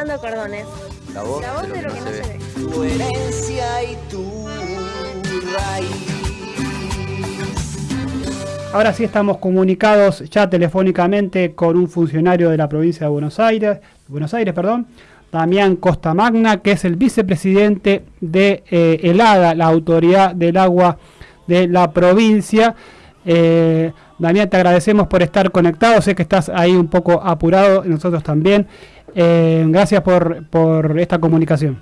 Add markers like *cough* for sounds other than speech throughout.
pintando cordones. La voz, La voz de lo que no se ve. Tu herencia y tu raíz. Ahora sí estamos comunicados ya telefónicamente con un funcionario de la provincia de Buenos Aires, Buenos Aires, perdón, Damián Costa Magna, que es el vicepresidente de eh, ELADA, la Autoridad del Agua de la provincia. Eh, Damián, te agradecemos por estar conectado, sé que estás ahí un poco apurado, nosotros también. Eh, gracias por, por esta comunicación.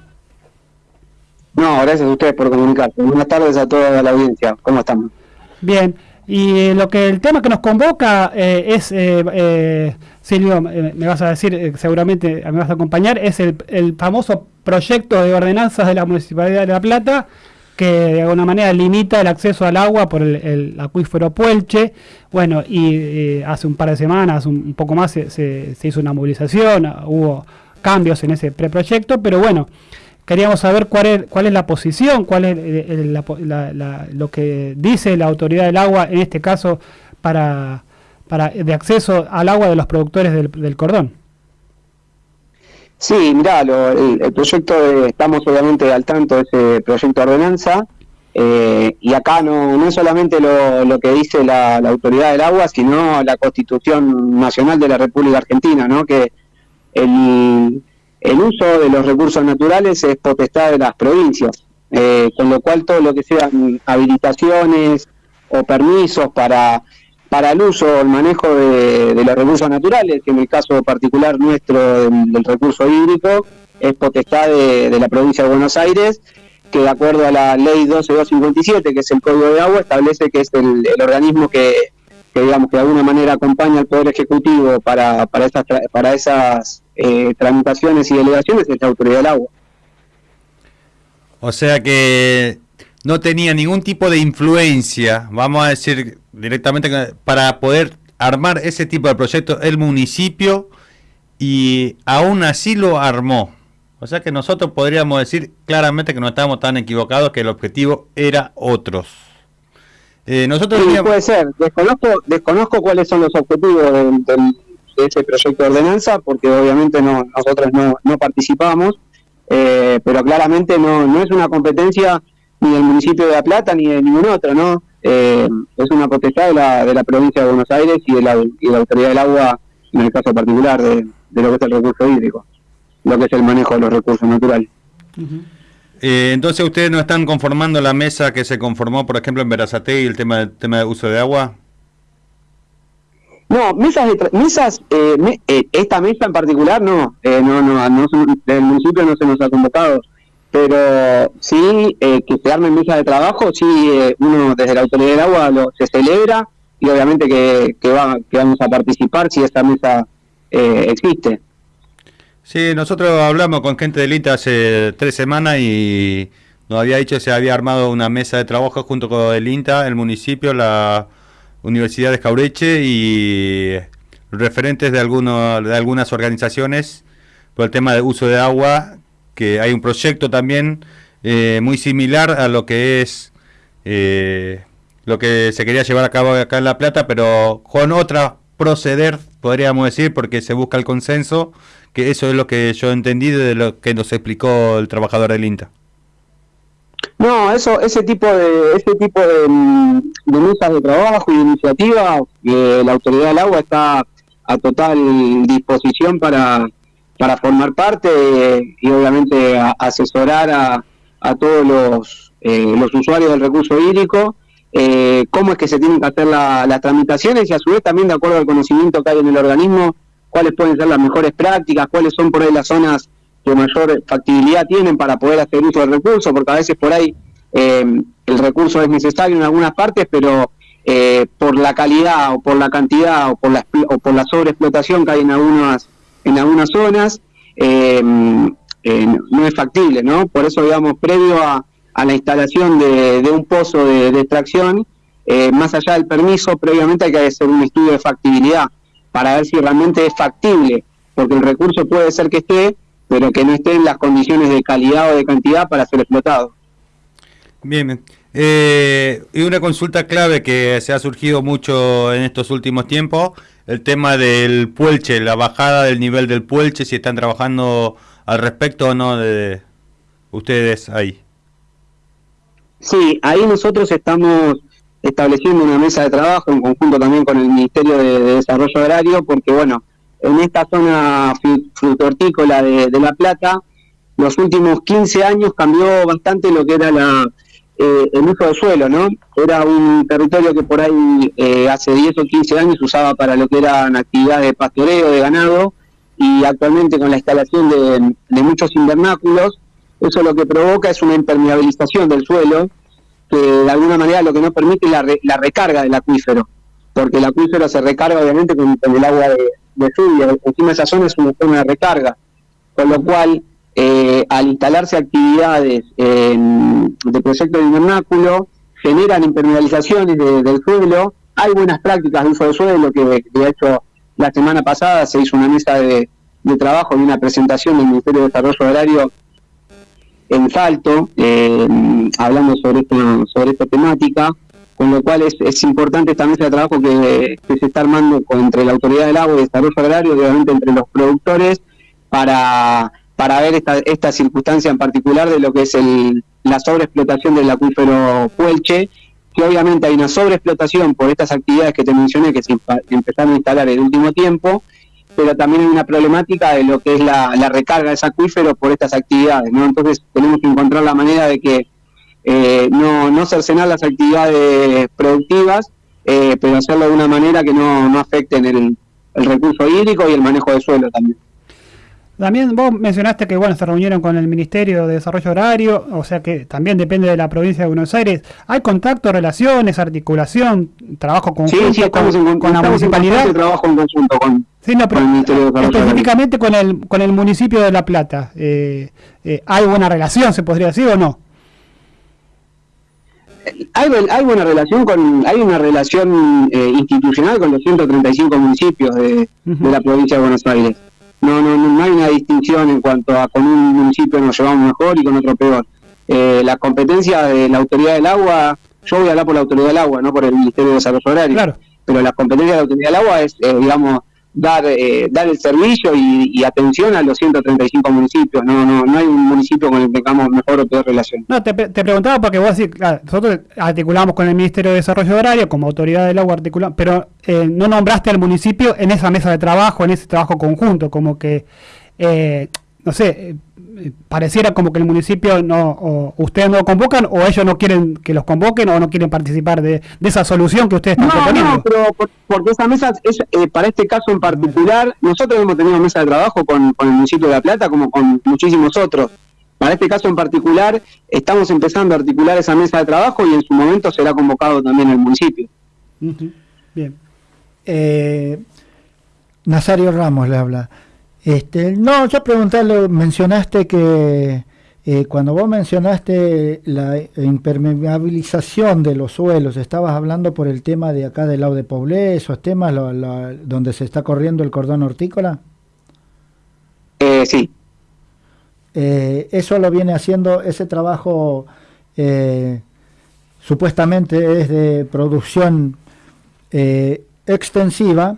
No, gracias a ustedes por comunicarse. Buenas tardes a toda la audiencia. ¿Cómo estamos? Bien, y eh, lo que el tema que nos convoca eh, es, eh, eh, Silvio, me vas a decir, seguramente me vas a acompañar, es el, el famoso proyecto de ordenanzas de la Municipalidad de La Plata que de alguna manera limita el acceso al agua por el, el acuífero Puelche. Bueno, y eh, hace un par de semanas, un, un poco más, se, se- hizo una movilización, ah, hubo cambios en ese preproyecto, pero bueno, queríamos saber cuál es, cuál es la posición, cuál es eh, eh, la la- lo que dice la autoridad del agua, en este caso, para, para de acceso al agua de los productores del cordón. Sí, mirá, lo- el, el proyecto, de- estamos obviamente al tanto de ese proyecto de ordenanza, eh, y acá no, no es solamente lo, lo que dice la, la autoridad del agua, sino la Constitución Nacional de la República Argentina, ¿no? que el, el uso de los recursos naturales es potestad de las provincias, eh, con lo cual todo lo que sean habilitaciones o permisos para, para el uso o el manejo de, de los recursos naturales, que en el caso particular nuestro del, recurso hídrico es potestad de, la provincia de Buenos Aires, que de acuerdo a la ley 12257, que es el Código de Agua, establece que es el, organismo que, digamos que de alguna manera acompaña al Poder Ejecutivo para, para esas, para esas eh, tramitaciones y delegaciones, es la Autoridad del Agua. O sea que no tenía ningún tipo de influencia, vamos a decir directamente, para poder armar ese tipo de proyecto el municipio y aún así lo armó. O sea que nosotros podríamos decir claramente que no estábamos tan equivocados, que el objetivo era otros. Eh, nosotros Sí, teníamos- puede ser. Desconozco, desconozco cuáles son los objetivos del- de ese proyecto de ordenanza, porque obviamente no, nosotros no, no participamos, eh, pero claramente no, no es una competencia ni del municipio de La Plata ni de ningún otro, ¿no? Eh, es una potestad de la, de la provincia de Buenos Aires y de la, y de la autoridad del agua, en el caso particular de, de lo que es el recurso hídrico, lo que es el manejo de los recursos naturales. eh, entonces ustedes no están conformando la mesa que se conformó, por ejemplo, en Verazate y el tema, del tema de uso de agua. No, mesas, de mesas eh, me- eh, esta mesa en particular no, eh, no, no, no del municipio no se nos ha convocado, pero sí eh, que se armen mesas de trabajo, sí eh, uno desde la autoridad del agua lo, se celebra y obviamente que, va, que vamos a participar si esta mesa eh, existe. Sí, nosotros hablamos con gente del INTA hace tres semanas y nos había dicho que se había armado una mesa de trabajo junto con el INTA, el municipio, la Universidad de Jaureche y referentes de, algunos, de algunas organizaciones por el tema de uso de agua, que hay un proyecto también eh, muy similar a lo que es eh, lo que se quería llevar a cabo acá en La Plata, pero con otra proceder, podríamos decir, porque se busca el consenso, que eso es lo que yo entendí de lo que nos explicó el trabajador del INTA. No, eso, ese tipo de, ese tipo de, mm, de de trabajo y de iniciativa, que la autoridad del agua está a total disposición para, para formar parte y obviamente asesorar a, a todos los, eh, los usuarios del recurso hídrico, eh, cómo es que se tienen que hacer la- las tramitaciones y a su vez también de acuerdo al conocimiento que hay en el organismo, cuáles pueden ser las mejores prácticas, cuáles son por ahí las zonas que mayor factibilidad tienen para poder hacer uso del recurso, porque a veces por ahí eh, el recurso es necesario en algunas partes, pero eh, por la calidad o por la cantidad o por la, o por la sobreexplotación que hay en algunas, en algunas zonas, eh, no es factible, ¿no? Por eso, digamos, previo a, a la instalación de, un pozo de, extracción, eh, más allá del permiso, previamente hay que hacer un estudio de factibilidad para ver si realmente es factible, porque el recurso puede ser que esté, pero que no esté en las condiciones de calidad o de cantidad para ser explotado. Bien. Eh, y una consulta clave que se ha surgido mucho en estos últimos tiempos, el tema del puelche, la bajada del nivel del puelche, si están trabajando al respecto o no de ustedes ahí. Sí, ahí nosotros estamos estableciendo una mesa de trabajo en conjunto también con el Ministerio de, Desarrollo Agrario, porque bueno, en esta zona frutortícola de, La Plata, los últimos 15 años cambió bastante lo que era la, eh, el uso de suelo, ¿no? Era un territorio que por ahí eh, hace 10 o 15 años usaba para lo que eran actividades de pastoreo, de ganado, y actualmente con la instalación de, muchos invernáculos, eso lo que provoca es una impermeabilización del suelo, que de alguna manera lo que no permite es la, la recarga del acuífero, porque el acuífero se recarga obviamente con, el agua de, de lluvia, encima esa zona es una zona de recarga, con lo cual eh, al instalarse actividades de proyecto de invernáculo, generan impermeabilizaciones del suelo. Hay buenas prácticas de uso de suelo, que de hecho la semana pasada se hizo una mesa de, trabajo y una presentación del Ministerio de Desarrollo Agrario en Salto, eh, hablando sobre, sobre esta temática, con lo cual es, importante esta mesa de trabajo que, se está armando entre la Autoridad del Agua y Desarrollo Agrario, obviamente entre los productores, para para ver esta, esta circunstancia en particular de lo que es el, la sobreexplotación del acuífero Puelche, que obviamente hay una sobreexplotación por estas actividades que te mencioné que se empezaron a instalar en el último tiempo, pero también hay una problemática de lo que es la, recarga de ese acuífero por estas actividades, ¿no? Entonces tenemos que encontrar la manera de que eh, no, no cercenar las actividades productivas, eh, pero hacerlo de una manera que no, no afecten el, el recurso hídrico y el manejo de suelo también. También vos mencionaste que bueno se reunieron con el Ministerio de Desarrollo Horario, o sea que también depende de la provincia de Buenos Aires. ¿Hay contacto, relaciones, articulación, trabajo conjunto con, la municipalidad? trabajo en conjunto con, el Ministerio de Específicamente con el, con el municipio de La Plata. Eh, eh, ¿Hay buena relación, se podría decir o no? Hay, hay buena relación con hay una relación eh, institucional con los 135 municipios de, de la provincia de Buenos Aires no, no, no hay una distinción en cuanto a con un municipio nos llevamos mejor y con otro peor. Eh, la competencia de la autoridad del agua, yo voy a hablar por la autoridad del agua, no por el Ministerio de Desarrollo Agrario, claro. pero la competencia de la autoridad del agua es, eh, digamos, dar eh, dar el servicio y, atención a los 135 municipios. No, no, no hay un municipio con el que tengamos mejor o peor relación. No, te, preguntaba porque vos decís, claro, nosotros articulamos con el Ministerio de Desarrollo Agrario como autoridad del agua articulamos, pero eh, no nombraste al municipio en esa mesa de trabajo, en ese trabajo conjunto, como que, eh, no sé, pareciera como que el municipio no, o ustedes no convocan o ellos no quieren que los convoquen o no quieren participar de, esa solución que ustedes están proponiendo. No, pero porque esa mesa, es, eh, para este caso en particular, nosotros hemos tenido mesa de trabajo con, el municipio de La Plata como con muchísimos otros. Para este caso en particular, estamos empezando a articular esa mesa de trabajo y en su momento será convocado también el municipio. Bien. Eh, Nazario Ramos le habla. Este, no, yo preguntarle, mencionaste que eh, cuando vos mencionaste la impermeabilización de los suelos, estabas hablando por el tema de acá del lado de Poblé, esos temas donde se está corriendo el cordón hortícola. Eh, sí. Eh, eso lo viene haciendo, ese trabajo supuestamente es de producción extensiva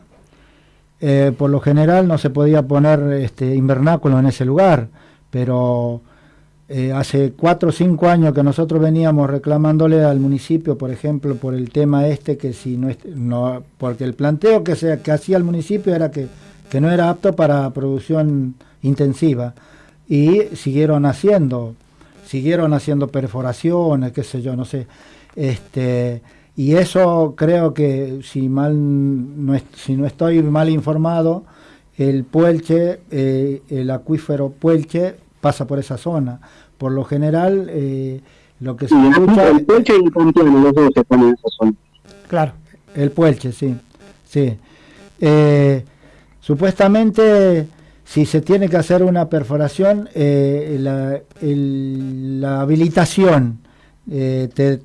eh, por lo general no se podía poner este, invernáculo en ese lugar, pero eh, hace cuatro o cinco años que nosotros veníamos reclamándole al municipio, por ejemplo, por el tema este, que si no, no porque el planteo que, se, que hacía el municipio era que, que no era apto para producción intensiva, y siguieron haciendo, siguieron haciendo perforaciones, qué sé yo, no sé, este y eso creo que, si, mal no, si no estoy mal informado, el Puelche, eh, el acuífero Puelche pasa por esa zona. Por lo general, eh, lo que se escucha... El Puelche y el los dos se ponen en esa zona. Claro, el Puelche, sí. sí. Eh, supuestamente, si se tiene que hacer una perforación, la, la, habilitación te,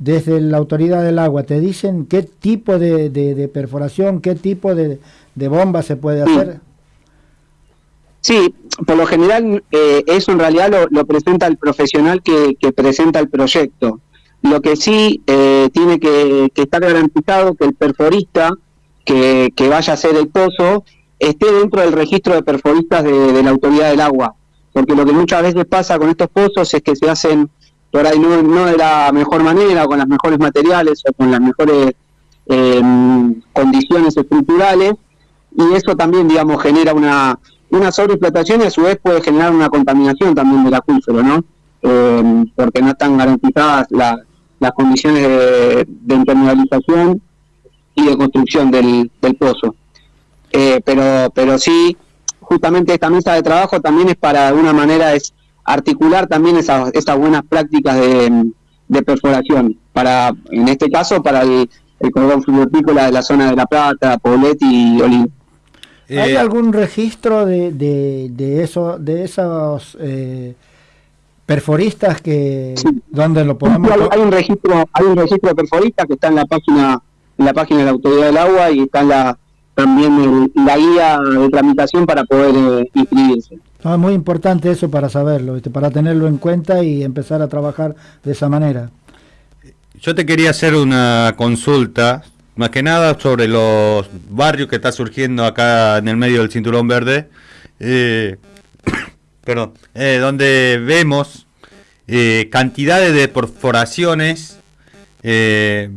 desde la autoridad del agua te dicen qué tipo de, perforación, qué tipo de, bomba se puede hacer? Sí, por lo general eh, eso en realidad lo, presenta el profesional que, presenta el proyecto. Lo que sí eh, tiene que, que estar garantizado que el perforista que, que vaya a hacer el pozo esté dentro del registro de perforistas de, de la autoridad del agua. Porque lo que muchas veces pasa con estos pozos es que se hacen por ahí no, de la mejor manera, con los mejores materiales o con las mejores eh, condiciones estructurales, y eso también, digamos, genera una, una sobreexplotación y a su vez puede generar una contaminación también del acuífero, ¿no? Eh, porque no están garantizadas la- las condiciones de, de impermeabilización y de construcción del, del pozo. Eh, pero, pero sí, justamente esta mesa de trabajo también es para de alguna manera es articular también esas, esas buenas prácticas de, de perforación, para, en este caso, para el, el cordón fluviopícola de la zona de La Plata, Poblet y Olivo. ¿Hay Eh, algún registro de, de, de eso, de esos eh, perforistas que Sí. donde lo podemos hay, hay un registro hay un registro de perforistas que está en la página en la página de la autoridad del agua y está en la también el- la guía de tramitación para poder eh, inscribirse Ah, muy importante eso para saberlo, para tenerlo en cuenta y empezar a trabajar de esa manera. Yo te quería hacer una consulta, más que nada sobre los barrios que está surgiendo acá en el medio del Cinturón Verde, eh, *coughs* perdón, eh, donde vemos eh, cantidades de perforaciones, eh,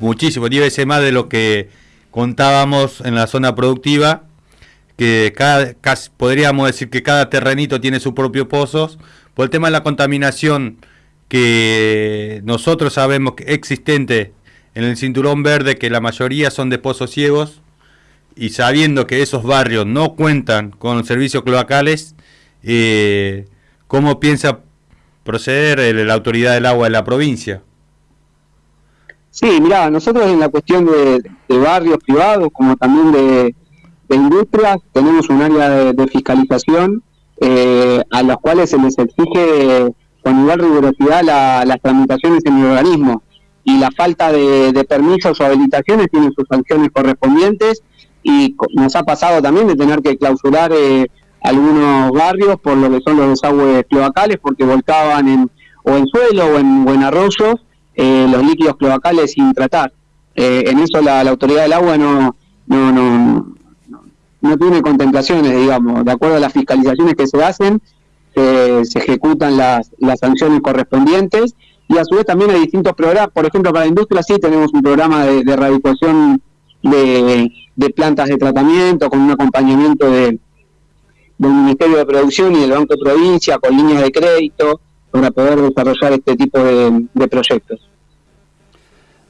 muchísimo, 10 veces más de lo que contábamos en la zona productiva, que cada, casi podríamos decir que cada terrenito tiene su propio pozos, por el tema de la contaminación que nosotros sabemos que existente en el cinturón verde, que la mayoría son de pozos ciegos, y sabiendo que esos barrios no cuentan con servicios cloacales, eh, ¿cómo piensa proceder la autoridad del agua de la provincia? Sí, mira, nosotros en la cuestión de barrios privados, como también de, de industrias, tenemos un área de, de fiscalización eh, a los cuales se les exige con igual rigurosidad la- las tramitaciones en el organismo y la falta de, de permisos o habilitaciones tienen sus sanciones correspondientes y nos ha pasado también de tener que clausurar eh, algunos barrios por lo que son los desagües cloacales porque volcaban en, o en suelo o en, o en arroyos eh, los líquidos cloacales sin tratar. Eh, en eso la, la autoridad del agua no, no, no, no, tiene contemplaciones, digamos. De acuerdo a las fiscalizaciones que se hacen, se, se ejecutan las, las sanciones correspondientes y a su vez también hay distintos programas. Por ejemplo, para la industria sí tenemos un programa de, de erradicación de, plantas de tratamiento con un acompañamiento de, del Ministerio de Producción y del Banco de Provincia con líneas de crédito para poder desarrollar este tipo de, proyectos.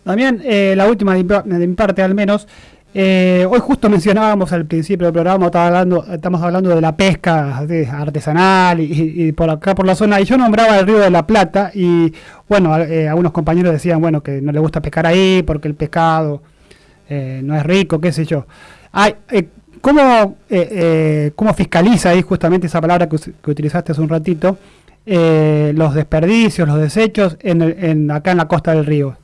También, eh, la última de de mi parte al menos, eh, hoy justo mencionábamos al principio del programa, hablando, estamos hablando de la pesca artesanal y, por acá por la zona, y yo nombraba el río de la Plata y bueno, eh, algunos compañeros decían, bueno, que no le gusta pescar ahí porque el pescado eh, no es rico, qué sé yo. Ay, eh, ¿cómo, ¿Cómo fiscaliza ahí justamente esa palabra que, que utilizaste hace un ratito? los desperdicios, los desechos en, el- en acá en la costa del río.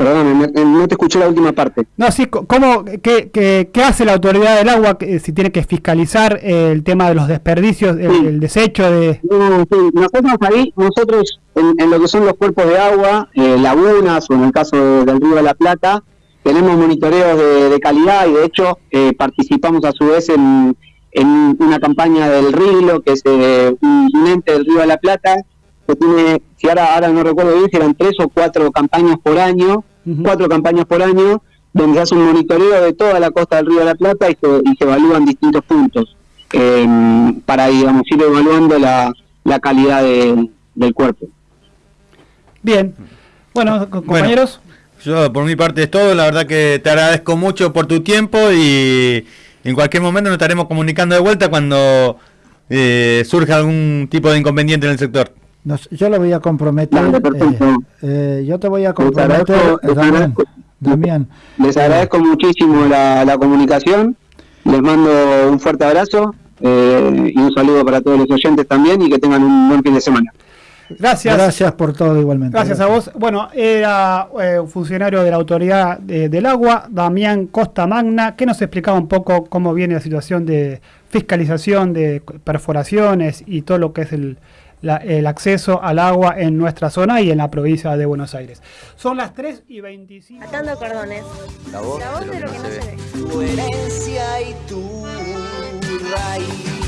Perdóname, me- no te escuché la última parte. No, sí, ¿cómo, qué, qué- qué hace la autoridad del agua que, si tiene que fiscalizar eh, el tema de los desperdicios, el, Sí. el desecho de... No, sí, nosotros ahí, nosotros en, en lo que son los cuerpos de agua, eh, lagunas o en el caso de- del río de la Plata, tenemos monitoreos de, de calidad y de hecho eh, participamos a su vez en, en una campaña del RILO, que es eh, un ente del río de la Plata, que tiene, si ahora, ahora no recuerdo bien, eran tres o cuatro campañas por año, Cuatro campañas por año, donde se hace un monitoreo de toda la costa del río de la Plata y se, y se evalúan distintos puntos eh, para, digamos, ir evaluando la, la calidad de- del cuerpo. Bien. Bueno, co- compañeros, Yo por mi parte es todo, la verdad que te agradezco mucho por tu tiempo y en cualquier momento nos estaremos comunicando de vuelta cuando eh, surja algún tipo de inconveniente en el sector. Nos- yo lo voy a comprometer. Eh, eh, yo te voy a comprometer, les Damián, agradezco. Damián, Les agradezco muchísimo la, la comunicación, les mando un fuerte abrazo eh, y un saludo para todos los oyentes también y que tengan un buen fin de semana. gracias. gracias por todo igualmente. Gracias a vos. Bueno, era eh, un funcionario de la Autoridad de- del Agua, Damián Costa Magna, que nos explicaba un poco cómo viene la situación de fiscalización de perforaciones y todo lo que es el la- el acceso al agua en nuestra zona y en la provincia de Buenos Aires. Son las 3 y 25. Atando cordones. La voz, La voz de lo que no se ve. Tu herencia y tu raíz.